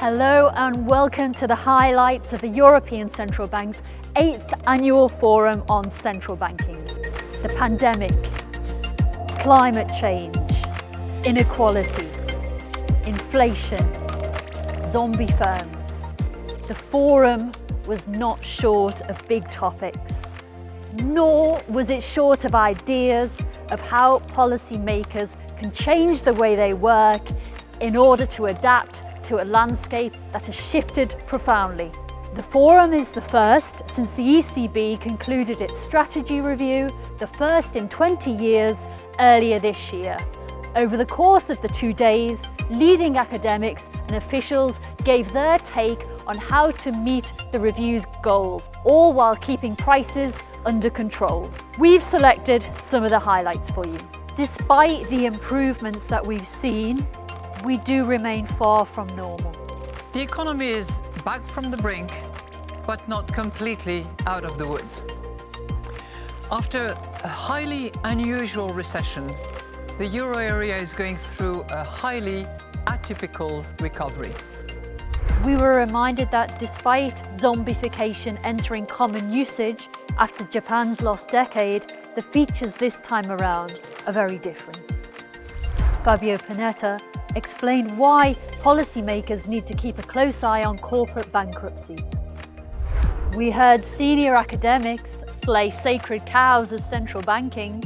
Hello and welcome to the highlights of the European Central Bank's 8th Annual Forum on Central Banking. The pandemic, climate change, inequality, inflation, zombie firms. The forum was not short of big topics, nor was it short of ideas of how policymakers can change the way they work in order to adapt to a landscape that has shifted profoundly. The forum is the first since the ECB concluded its strategy review, the first in 20 years, earlier this year. Over the course of the two days, leading academics and officials gave their take on how to meet the review's goals, all while keeping prices under control. We've selected some of the highlights for you. Despite the improvements that we've seen we do remain far from normal. The economy is back from the brink, but not completely out of the woods. After a highly unusual recession, the euro area is going through a highly atypical recovery. We were reminded that despite zombification entering common usage after Japan's lost decade, the features this time around are very different. Fabio Panetta explained why policymakers need to keep a close eye on corporate bankruptcies. We heard senior academics slay sacred cows of central banking.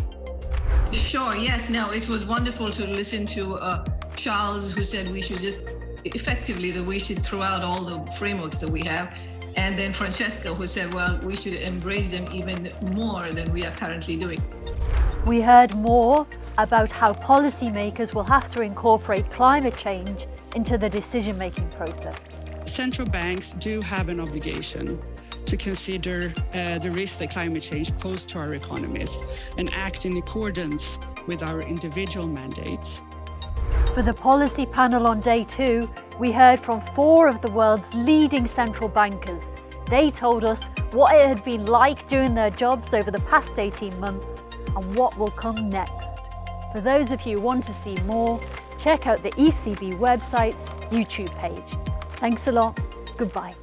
Sure, yes, no, it was wonderful to listen to uh, Charles who said we should just effectively that we should throw out all the frameworks that we have and then Francesca who said, well, we should embrace them even more than we are currently doing. We heard more about how policymakers will have to incorporate climate change into the decision-making process. Central banks do have an obligation to consider uh, the risk that climate change poses to our economies and act in accordance with our individual mandates. For the policy panel on day two, we heard from four of the world's leading central bankers. They told us what it had been like doing their jobs over the past 18 months and what will come next. For those of you who want to see more, check out the ECB website's YouTube page. Thanks a lot. Goodbye.